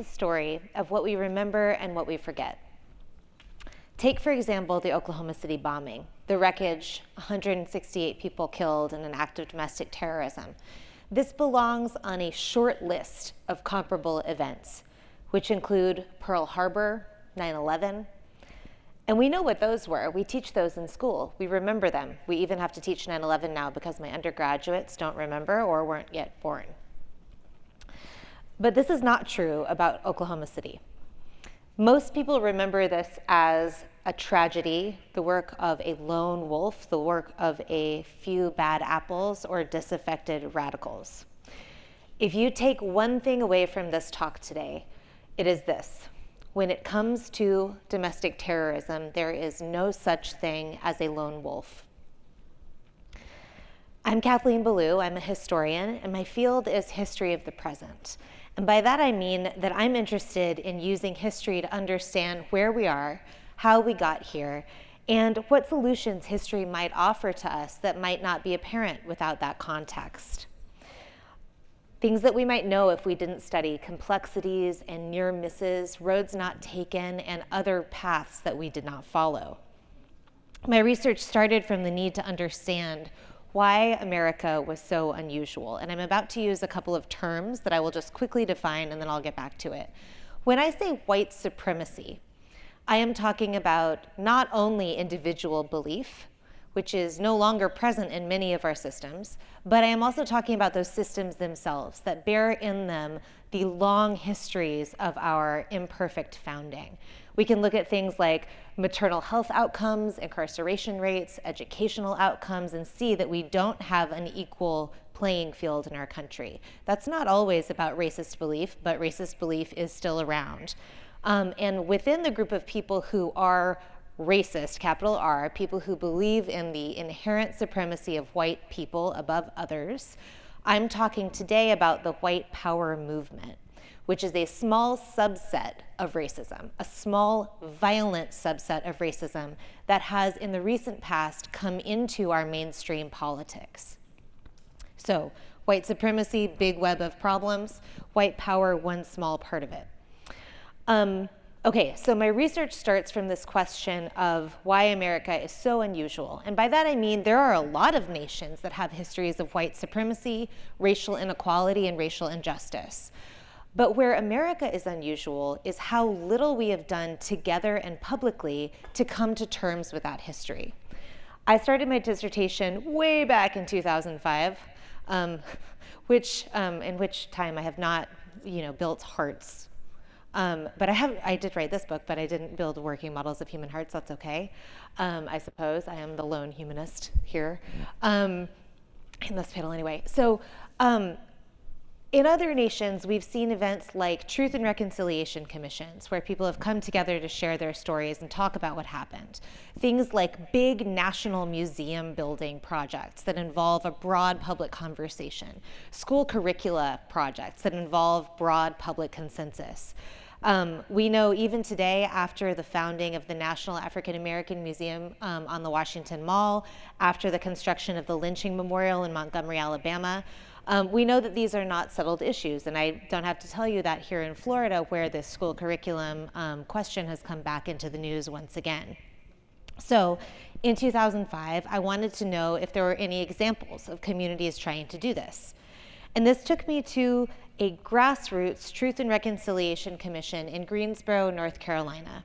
The story of what we remember and what we forget. Take, for example, the Oklahoma City bombing, the wreckage, 168 people killed in an act of domestic terrorism. This belongs on a short list of comparable events, which include Pearl Harbor, 9-11, and we know what those were. We teach those in school. We remember them. We even have to teach 9-11 now because my undergraduates don't remember or weren't yet born. But this is not true about Oklahoma City. Most people remember this as a tragedy, the work of a lone wolf, the work of a few bad apples or disaffected radicals. If you take one thing away from this talk today, it is this. When it comes to domestic terrorism, there is no such thing as a lone wolf. I'm Kathleen Belew, I'm a historian, and my field is history of the present. And by that I mean that I'm interested in using history to understand where we are, how we got here, and what solutions history might offer to us that might not be apparent without that context. Things that we might know if we didn't study complexities and near misses, roads not taken, and other paths that we did not follow. My research started from the need to understand why America was so unusual. And I'm about to use a couple of terms that I will just quickly define and then I'll get back to it. When I say white supremacy, I am talking about not only individual belief, which is no longer present in many of our systems, but I am also talking about those systems themselves that bear in them the long histories of our imperfect founding. We can look at things like maternal health outcomes, incarceration rates, educational outcomes, and see that we don't have an equal playing field in our country. That's not always about racist belief, but racist belief is still around. Um, and within the group of people who are racist, capital R, people who believe in the inherent supremacy of white people above others, I'm talking today about the white power movement, which is a small subset of racism, a small violent subset of racism that has in the recent past come into our mainstream politics. So white supremacy, big web of problems, white power, one small part of it. Um, okay, so my research starts from this question of why America is so unusual. And by that I mean there are a lot of nations that have histories of white supremacy, racial inequality, and racial injustice. But where America is unusual is how little we have done together and publicly to come to terms with that history. I started my dissertation way back in 2005, um, which, um, in which time I have not you know, built hearts um, but I have, I did write this book, but I didn't build working models of human hearts. That's okay, um, I suppose. I am the lone humanist here um, in this panel anyway. So um, in other nations, we've seen events like Truth and Reconciliation Commissions, where people have come together to share their stories and talk about what happened. Things like big national museum building projects that involve a broad public conversation. School curricula projects that involve broad public consensus. Um, we know even today, after the founding of the National African American Museum um, on the Washington Mall, after the construction of the Lynching Memorial in Montgomery, Alabama, um, we know that these are not settled issues, and I don't have to tell you that here in Florida, where this school curriculum um, question has come back into the news once again. So in 2005, I wanted to know if there were any examples of communities trying to do this. And this took me to a grassroots Truth and Reconciliation Commission in Greensboro, North Carolina.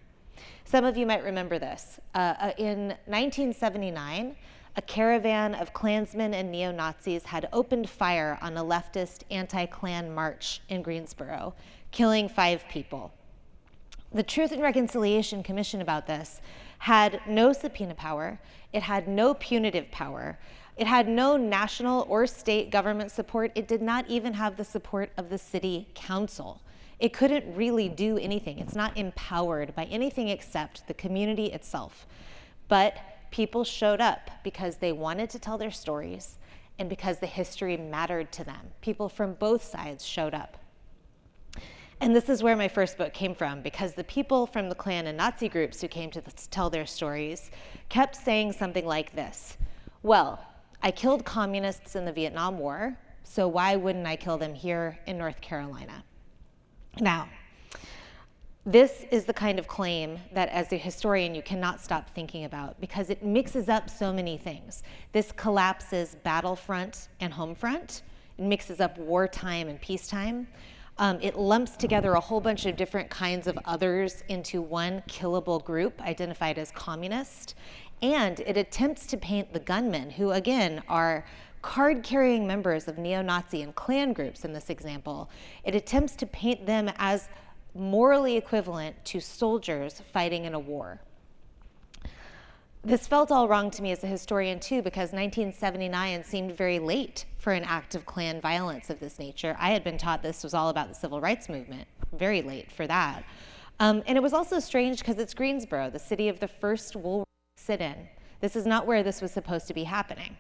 Some of you might remember this. Uh, uh in 1979, a caravan of Klansmen and neo-Nazis had opened fire on a leftist anti-Klan march in Greensboro, killing five people. The Truth and Reconciliation Commission about this had no subpoena power, it had no punitive power, it had no national or state government support, it did not even have the support of the city council. It couldn't really do anything. It's not empowered by anything except the community itself. But people showed up because they wanted to tell their stories and because the history mattered to them. People from both sides showed up. And this is where my first book came from, because the people from the Klan and Nazi groups who came to tell their stories kept saying something like this. Well, I killed communists in the Vietnam War, so why wouldn't I kill them here in North Carolina? Now, this is the kind of claim that as a historian you cannot stop thinking about because it mixes up so many things. This collapses battlefront and homefront. It mixes up wartime and peacetime. Um, it lumps together a whole bunch of different kinds of others into one killable group identified as communist. And it attempts to paint the gunmen, who again are card-carrying members of neo-Nazi and Klan groups in this example. It attempts to paint them as morally equivalent to soldiers fighting in a war. This felt all wrong to me as a historian too because 1979 seemed very late for an act of Klan violence of this nature. I had been taught this was all about the civil rights movement, very late for that. Um, and it was also strange because it's Greensboro, the city of the first wool sit-in. This is not where this was supposed to be happening.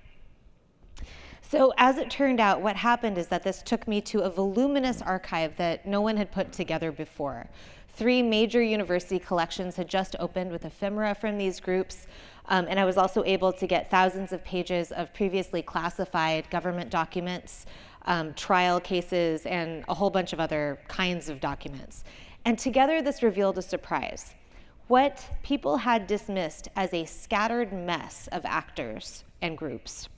So as it turned out, what happened is that this took me to a voluminous archive that no one had put together before. Three major university collections had just opened with ephemera from these groups, um, and I was also able to get thousands of pages of previously classified government documents, um, trial cases, and a whole bunch of other kinds of documents. And together this revealed a surprise. What people had dismissed as a scattered mess of actors and groups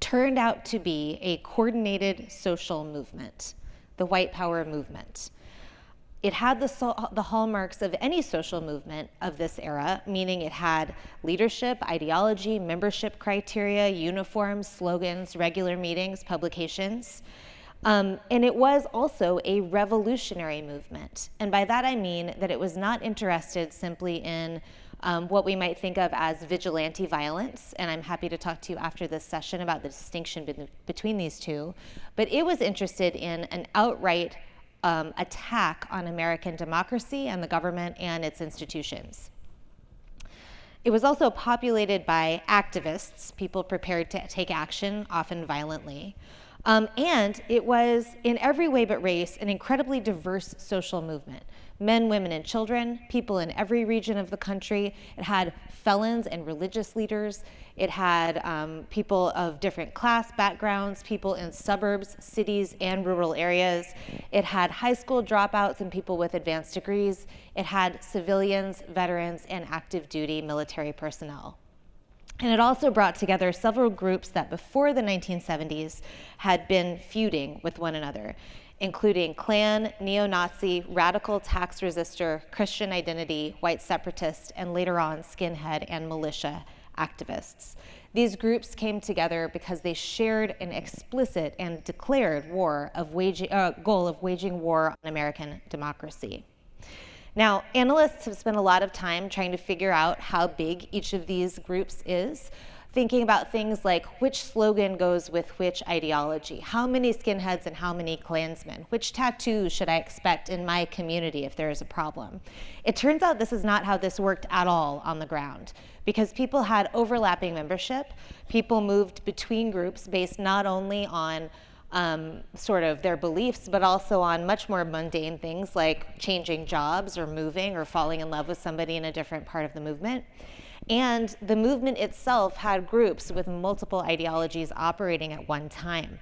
turned out to be a coordinated social movement, the white power movement. It had the, the, hallmarks of any social movement of this era, meaning it had leadership, ideology, membership criteria, uniforms, slogans, regular meetings, publications. Um, and it was also a revolutionary movement. And by that I mean that it was not interested simply in um, what we might think of as vigilante violence, and I'm happy to talk to you after this session about the distinction be between these two, but it was interested in an outright um, attack on American democracy and the government and its institutions. It was also populated by activists, people prepared to take action, often violently. Um, and it was, in every way but race, an incredibly diverse social movement men, women, and children, people in every region of the country. It had felons and religious leaders. It had um, people of different class backgrounds, people in suburbs, cities, and rural areas. It had high school dropouts and people with advanced degrees. It had civilians, veterans, and active duty military personnel. And it also brought together several groups that before the 1970s had been feuding with one another including Klan, neo-Nazi, radical tax resistor, Christian identity, white separatist, and later on skinhead and militia activists. These groups came together because they shared an explicit and declared war of waging, uh, goal of waging war on American democracy. Now, analysts have spent a lot of time trying to figure out how big each of these groups is thinking about things like which slogan goes with which ideology, how many skinheads and how many Klansmen, which tattoos should I expect in my community if there is a problem. It turns out this is not how this worked at all on the ground because people had overlapping membership, people moved between groups based not only on um, sort of their beliefs, but also on much more mundane things like changing jobs or moving or falling in love with somebody in a different part of the movement. And the movement itself had groups with multiple ideologies operating at one time.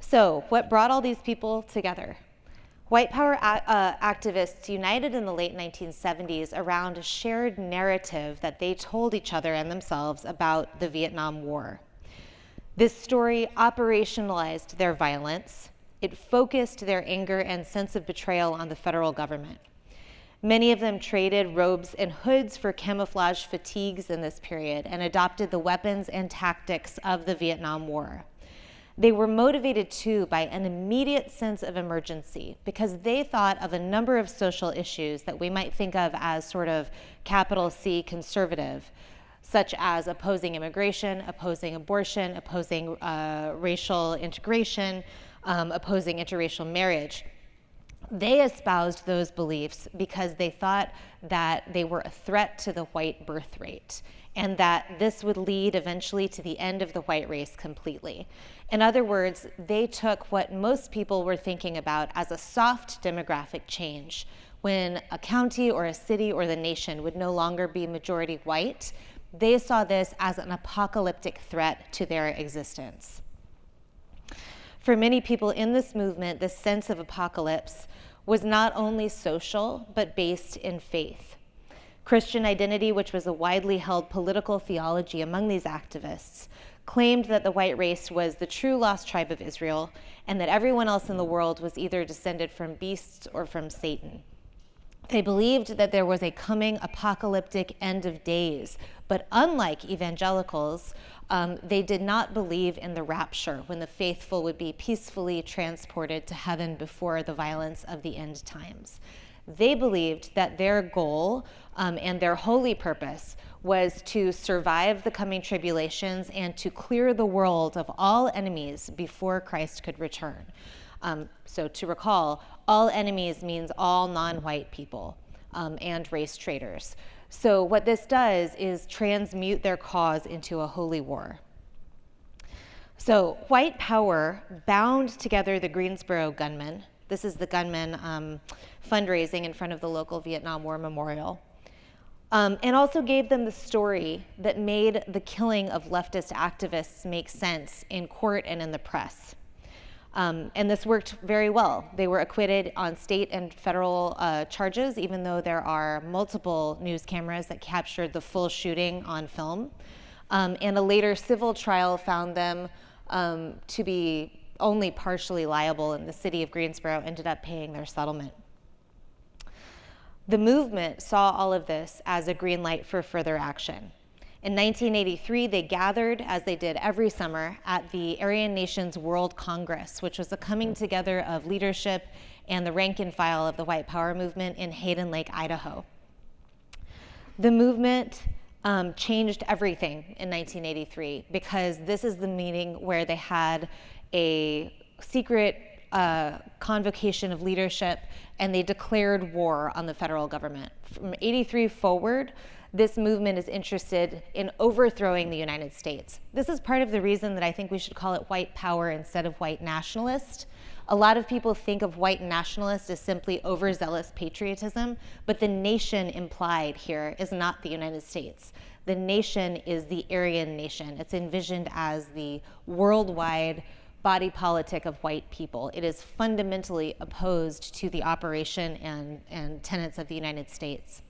So what brought all these people together? White power uh, activists united in the late 1970s around a shared narrative that they told each other and themselves about the Vietnam War. This story operationalized their violence. It focused their anger and sense of betrayal on the federal government. Many of them traded robes and hoods for camouflage fatigues in this period and adopted the weapons and tactics of the Vietnam War. They were motivated too by an immediate sense of emergency because they thought of a number of social issues that we might think of as sort of capital C conservative, such as opposing immigration, opposing abortion, opposing uh, racial integration, um, opposing interracial marriage they espoused those beliefs because they thought that they were a threat to the white birth rate and that this would lead eventually to the end of the white race completely. In other words, they took what most people were thinking about as a soft demographic change when a county or a city or the nation would no longer be majority white, they saw this as an apocalyptic threat to their existence. For many people in this movement, this sense of apocalypse was not only social, but based in faith. Christian identity, which was a widely held political theology among these activists, claimed that the white race was the true lost tribe of Israel and that everyone else in the world was either descended from beasts or from Satan. They believed that there was a coming apocalyptic end of days, but unlike evangelicals, um, they did not believe in the rapture when the faithful would be peacefully transported to heaven before the violence of the end times. They believed that their goal um, and their holy purpose was to survive the coming tribulations and to clear the world of all enemies before Christ could return. Um, so to recall, all enemies means all non-white people um, and race traitors. So what this does is transmute their cause into a holy war. So white power bound together the Greensboro gunmen. This is the gunmen um, fundraising in front of the local Vietnam War Memorial um, and also gave them the story that made the killing of leftist activists make sense in court and in the press. Um, and this worked very well. They were acquitted on state and federal uh, charges, even though there are multiple news cameras that captured the full shooting on film. Um, and a later civil trial found them um, to be only partially liable, and the city of Greensboro ended up paying their settlement. The movement saw all of this as a green light for further action. In 1983, they gathered, as they did every summer, at the Aryan Nations World Congress, which was a coming together of leadership and the rank and file of the white power movement in Hayden Lake, Idaho. The movement um, changed everything in 1983 because this is the meeting where they had a secret uh, convocation of leadership and they declared war on the federal government. From 83 forward, this movement is interested in overthrowing the United States. This is part of the reason that I think we should call it white power instead of white nationalist. A lot of people think of white nationalist as simply overzealous patriotism, but the nation implied here is not the United States. The nation is the Aryan nation. It's envisioned as the worldwide body politic of white people. It is fundamentally opposed to the operation and, and tenets of the United States.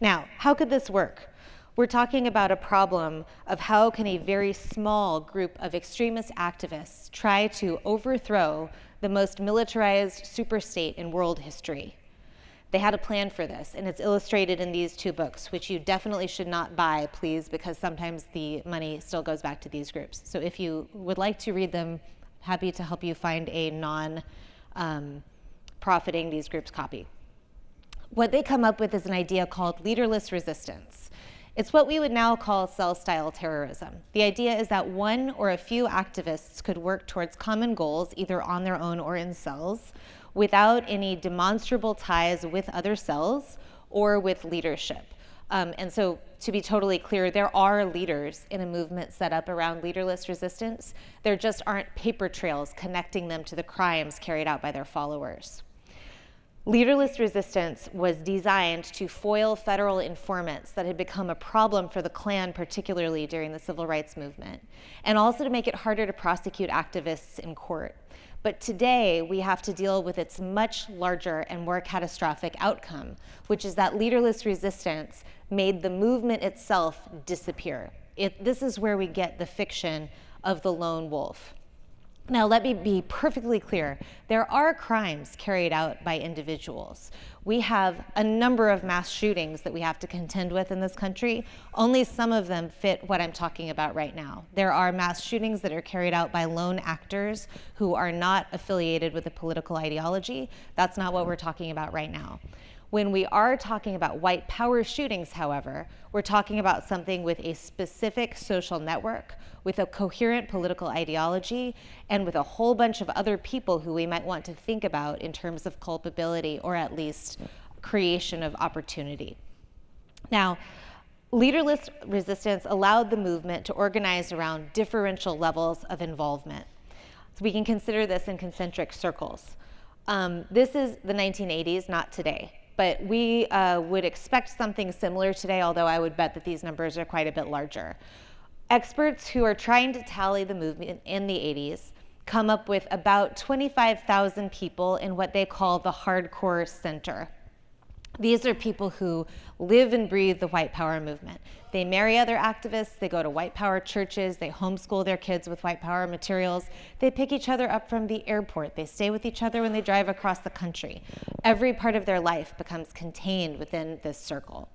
Now, how could this work? We're talking about a problem of how can a very small group of extremist activists try to overthrow the most militarized superstate in world history. They had a plan for this, and it's illustrated in these two books, which you definitely should not buy, please, because sometimes the money still goes back to these groups. So if you would like to read them, happy to help you find a non-profiting um, these groups copy. What they come up with is an idea called leaderless resistance. It's what we would now call cell-style terrorism. The idea is that one or a few activists could work towards common goals, either on their own or in cells, without any demonstrable ties with other cells or with leadership. Um, and so to be totally clear, there are leaders in a movement set up around leaderless resistance. There just aren't paper trails connecting them to the crimes carried out by their followers. Leaderless resistance was designed to foil federal informants that had become a problem for the Klan, particularly during the civil rights movement, and also to make it harder to prosecute activists in court. But today, we have to deal with its much larger and more catastrophic outcome, which is that leaderless resistance made the movement itself disappear. It, this is where we get the fiction of the lone wolf. Now, let me be perfectly clear. There are crimes carried out by individuals. We have a number of mass shootings that we have to contend with in this country. Only some of them fit what I'm talking about right now. There are mass shootings that are carried out by lone actors who are not affiliated with a political ideology. That's not what we're talking about right now. When we are talking about white power shootings, however, we're talking about something with a specific social network, with a coherent political ideology, and with a whole bunch of other people who we might want to think about in terms of culpability or at least creation of opportunity. Now, leaderless resistance allowed the movement to organize around differential levels of involvement. So we can consider this in concentric circles. Um, this is the 1980s, not today but we uh, would expect something similar today, although I would bet that these numbers are quite a bit larger. Experts who are trying to tally the movement in the 80s come up with about 25,000 people in what they call the Hardcore Center. These are people who live and breathe the white power movement. They marry other activists, they go to white power churches, they homeschool their kids with white power materials, they pick each other up from the airport, they stay with each other when they drive across the country. Every part of their life becomes contained within this circle.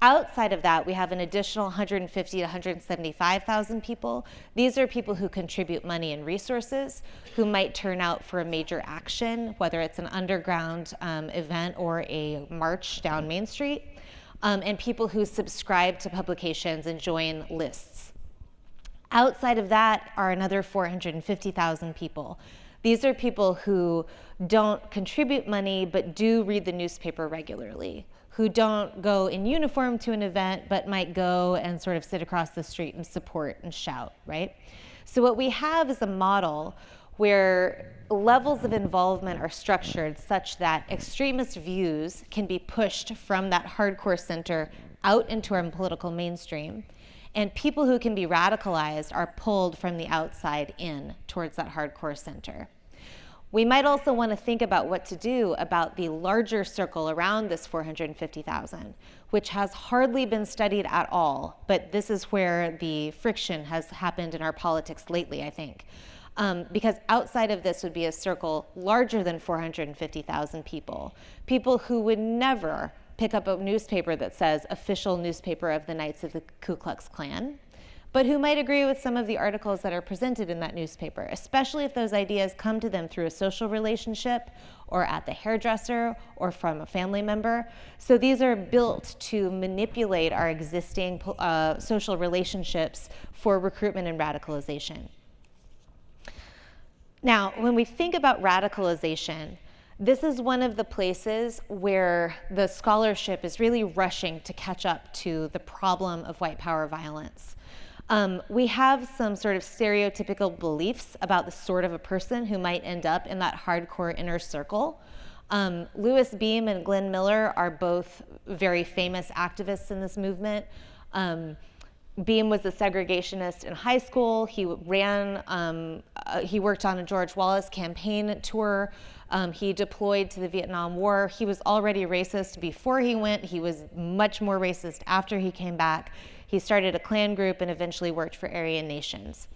Outside of that, we have an additional 150 to 175,000 people. These are people who contribute money and resources, who might turn out for a major action, whether it's an underground um, event or a march down Main Street, um, and people who subscribe to publications and join lists. Outside of that are another 450,000 people. These are people who don't contribute money but do read the newspaper regularly who don't go in uniform to an event, but might go and sort of sit across the street and support and shout, right? So what we have is a model where levels of involvement are structured such that extremist views can be pushed from that hardcore center out into our political mainstream. And people who can be radicalized are pulled from the outside in towards that hardcore center. We might also want to think about what to do about the larger circle around this 450,000, which has hardly been studied at all, but this is where the friction has happened in our politics lately, I think. Um, because outside of this would be a circle larger than 450,000 people, people who would never pick up a newspaper that says official newspaper of the Knights of the Ku Klux Klan, but who might agree with some of the articles that are presented in that newspaper, especially if those ideas come to them through a social relationship or at the hairdresser or from a family member. So these are built to manipulate our existing uh, social relationships for recruitment and radicalization. Now, when we think about radicalization, this is one of the places where the scholarship is really rushing to catch up to the problem of white power violence. Um, we have some sort of stereotypical beliefs about the sort of a person who might end up in that hardcore inner circle. Um, Louis Beam and Glenn Miller are both very famous activists in this movement. Um, Beam was a segregationist in high school. He ran, um, uh, he worked on a George Wallace campaign tour. Um, he deployed to the Vietnam War. He was already racist before he went. He was much more racist after he came back. He started a Klan group and eventually worked for Aryan Nations.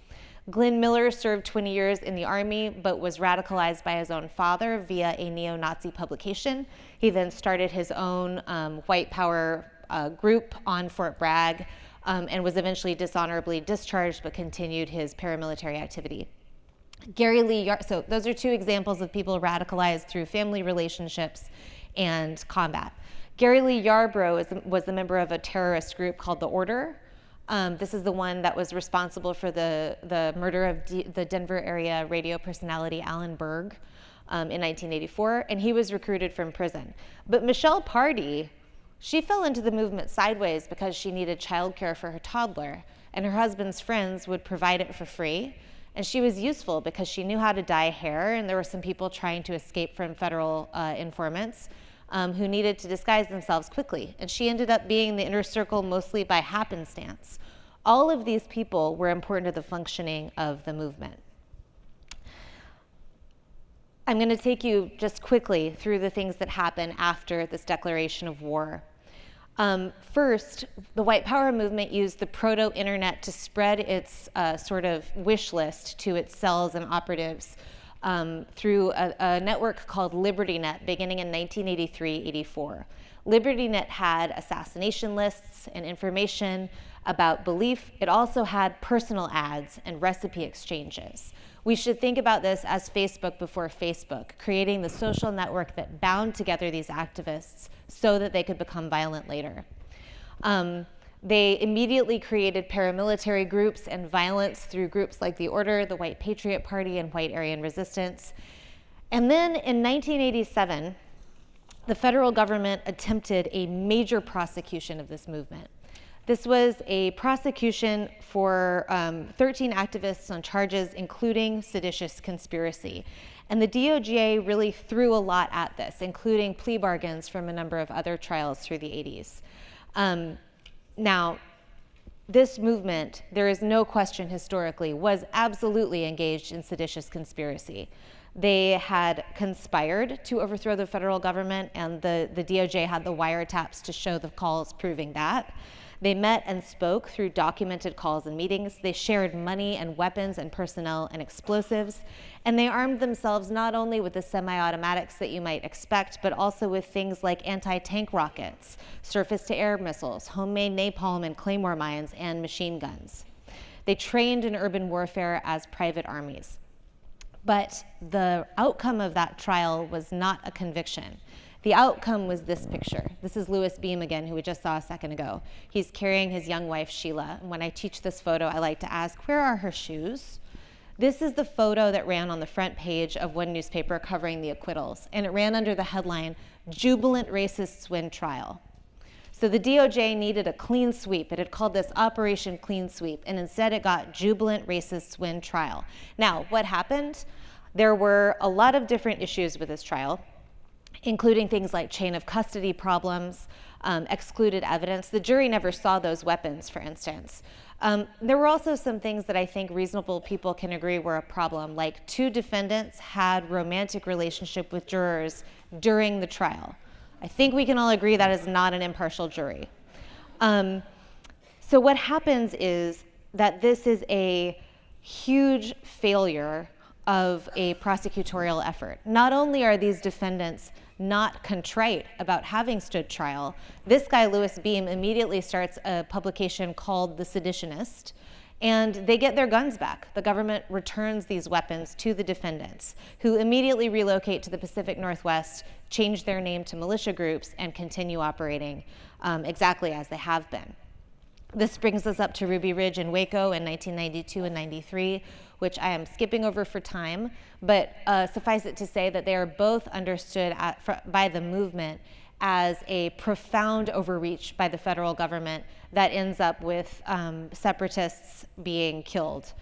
Glenn Miller served 20 years in the army, but was radicalized by his own father via a neo-Nazi publication. He then started his own um, white power uh, group on Fort Bragg um, and was eventually dishonorably discharged, but continued his paramilitary activity. Gary Lee, Yar so those are two examples of people radicalized through family relationships and combat. Gary Lee Yarbrough is, was a member of a terrorist group called The Order. Um, this is the one that was responsible for the, the murder of D the Denver area radio personality Alan Berg um, in 1984, and he was recruited from prison. But Michelle Pardee, she fell into the movement sideways because she needed childcare for her toddler, and her husband's friends would provide it for free. And she was useful because she knew how to dye hair, and there were some people trying to escape from federal uh, informants um, who needed to disguise themselves quickly. And she ended up being in the inner circle mostly by happenstance. All of these people were important to the functioning of the movement. I'm going to take you just quickly through the things that happen after this declaration of war. Um, first, the white power movement used the proto-internet to spread its uh, sort of wish list to its cells and operatives um, through a, a, network called LibertyNet beginning in 1983-84. LibertyNet had assassination lists and information about belief. It also had personal ads and recipe exchanges. We should think about this as Facebook before Facebook, creating the social network that bound together these activists so that they could become violent later. Um, they immediately created paramilitary groups and violence through groups like the Order, the White Patriot Party, and White Aryan Resistance. And then in 1987, the federal government attempted a major prosecution of this movement. This was a prosecution for um, 13 activists on charges including seditious conspiracy. And the DOJ really threw a lot at this, including plea bargains from a number of other trials through the 80s. Um, now, this movement, there is no question historically, was absolutely engaged in seditious conspiracy. They had conspired to overthrow the federal government, and the, the DOJ had the wiretaps to show the calls proving that. They met and spoke through documented calls and meetings. They shared money and weapons and personnel and explosives. And they armed themselves not only with the semi-automatics that you might expect, but also with things like anti-tank rockets, surface-to-air missiles, homemade napalm and claymore mines, and machine guns. They trained in urban warfare as private armies. But the outcome of that trial was not a conviction. The outcome was this picture. This is Louis Beam again, who we just saw a second ago. He's carrying his young wife, Sheila. And when I teach this photo, I like to ask, where are her shoes? This is the photo that ran on the front page of one newspaper covering the acquittals. And it ran under the headline, Jubilant Racists Win Trial. So the DOJ needed a clean sweep. It had called this Operation Clean Sweep, and instead it got Jubilant Racists Win Trial. Now, what happened? There were a lot of different issues with this trial including things like chain of custody problems, um, excluded evidence. The jury never saw those weapons, for instance. Um, there were also some things that I think reasonable people can agree were a problem, like two defendants had romantic relationship with jurors during the trial. I think we can all agree that is not an impartial jury. Um, so what happens is that this is a huge failure of a prosecutorial effort. Not only are these defendants not contrite about having stood trial, this guy, Louis Beam, immediately starts a publication called The Seditionist, and they get their guns back. The government returns these weapons to the defendants, who immediately relocate to the Pacific Northwest, change their name to militia groups, and continue operating um, exactly as they have been. This brings us up to Ruby Ridge and Waco in 1992 and 93, which I am skipping over for time, but uh, suffice it to say that they are both understood at, by the movement as a profound overreach by the federal government that ends up with um, separatists being killed.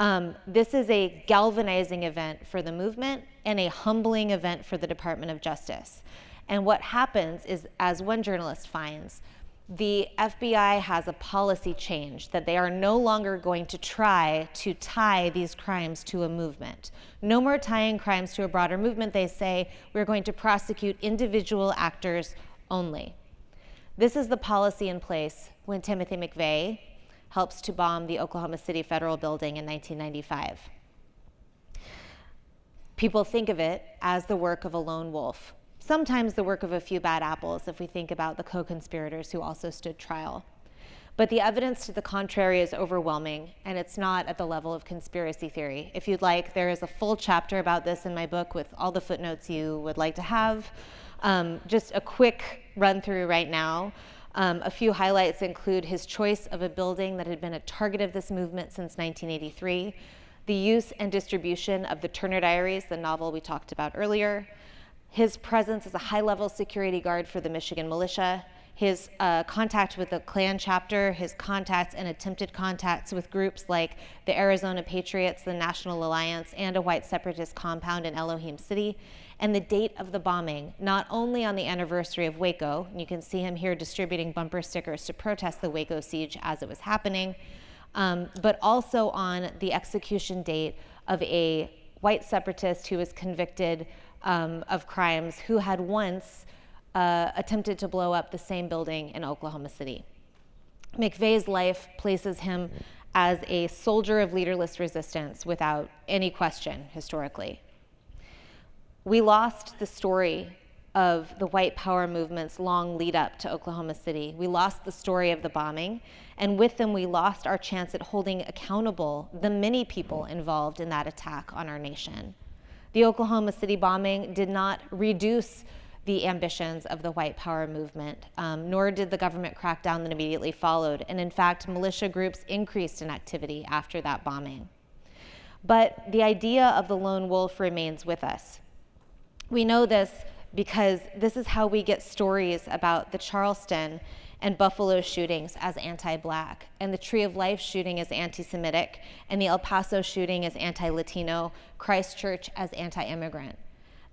Um, this is a galvanizing event for the movement and a humbling event for the Department of Justice. And what happens is, as one journalist finds, the FBI has a policy change that they are no longer going to try to tie these crimes to a movement. No more tying crimes to a broader movement. They say we're going to prosecute individual actors only. This is the policy in place when Timothy McVeigh helps to bomb the Oklahoma City Federal Building in 1995. People think of it as the work of a lone wolf, sometimes the work of a few bad apples if we think about the co-conspirators who also stood trial. But the evidence to the contrary is overwhelming, and it's not at the level of conspiracy theory. If you'd like, there is a full chapter about this in my book with all the footnotes you would like to have. Um, just a quick run through right now. Um, a few highlights include his choice of a building that had been a target of this movement since 1983, the use and distribution of the Turner Diaries, the novel we talked about earlier, his presence as a high-level security guard for the Michigan militia, his uh, contact with the Klan chapter, his contacts and attempted contacts with groups like the Arizona Patriots, the National Alliance, and a white separatist compound in Elohim City, and the date of the bombing, not only on the anniversary of Waco, and you can see him here distributing bumper stickers to protest the Waco siege as it was happening, um, but also on the execution date of a white separatist who was convicted um, of crimes who had once uh, attempted to blow up the same building in Oklahoma City. McVeigh's life places him as a soldier of leaderless resistance without any question historically. We lost the story of the white power movement's long lead up to Oklahoma City. We lost the story of the bombing, and with them we lost our chance at holding accountable the many people involved in that attack on our nation. The Oklahoma City bombing did not reduce the ambitions of the white power movement, um, nor did the government crackdown that immediately followed. And in fact, militia groups increased in activity after that bombing. But the idea of the lone wolf remains with us. We know this because this is how we get stories about the Charleston and Buffalo shootings as anti-black, and the Tree of Life shooting as anti-Semitic, and the El Paso shooting as anti-Latino, Christchurch as anti-immigrant.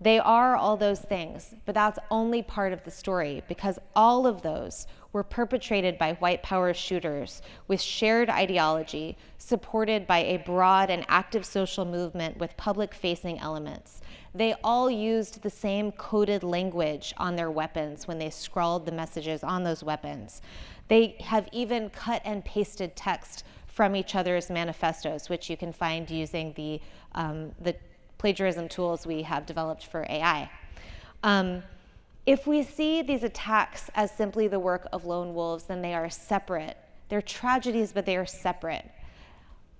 They are all those things, but that's only part of the story because all of those were perpetrated by white power shooters with shared ideology, supported by a broad and active social movement with public facing elements. They all used the same coded language on their weapons when they scrawled the messages on those weapons. They have even cut and pasted text from each other's manifestos, which you can find using the, um, the plagiarism tools we have developed for AI. Um, if we see these attacks as simply the work of lone wolves, then they are separate. They're tragedies, but they are separate.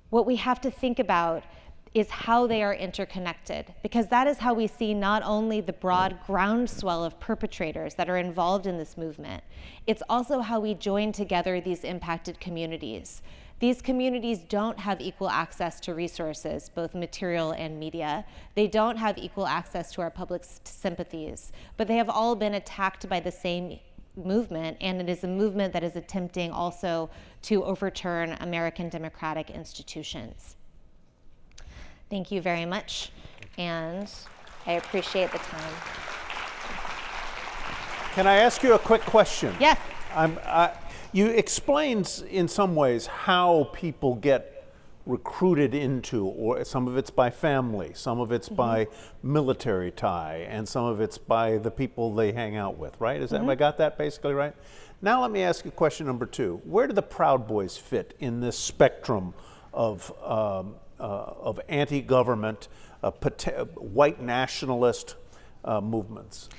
What we have to think about is how they are interconnected, because that is how we see not only the broad groundswell of perpetrators that are involved in this movement, it's also how we join together these impacted communities. These communities don't have equal access to resources, both material and media. They don't have equal access to our public sympathies, but they have all been attacked by the same movement, and it is a movement that is attempting also to overturn American democratic institutions. Thank you very much, and I appreciate the time. Can I ask you a quick question? Yes. I'm, I, you explains in some ways how people get recruited into, or some of it's by family, some of it's mm -hmm. by military tie, and some of it's by the people they hang out with, right? Is that, mm -hmm. I got that basically right? Now let me ask you question number two. Where do the Proud Boys fit in this spectrum of, um, of anti-government, uh, white nationalist uh, movements?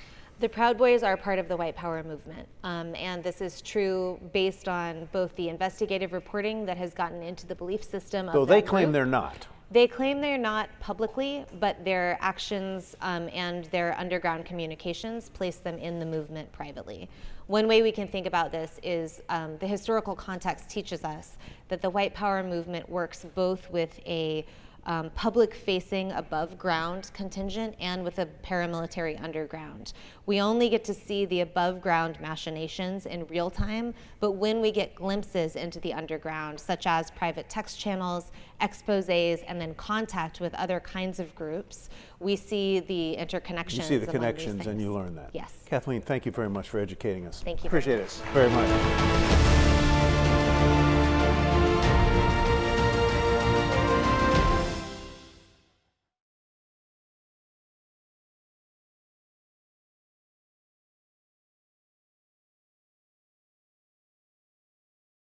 The Proud Boys are part of the white power movement, um, and this is true based on both the investigative reporting that has gotten into the belief system. So they claim group. they're not. They claim they're not publicly, but their actions um, and their underground communications place them in the movement privately. One way we can think about this is um, the historical context teaches us that the white power movement works both with a um, public-facing above-ground contingent and with a paramilitary underground. We only get to see the above-ground machinations in real time, but when we get glimpses into the underground, such as private text channels, exposes, and then contact with other kinds of groups, we see the interconnections. You see the connections and you learn that. Yes. Kathleen, thank you very much for educating us. Thank you. Appreciate it very much.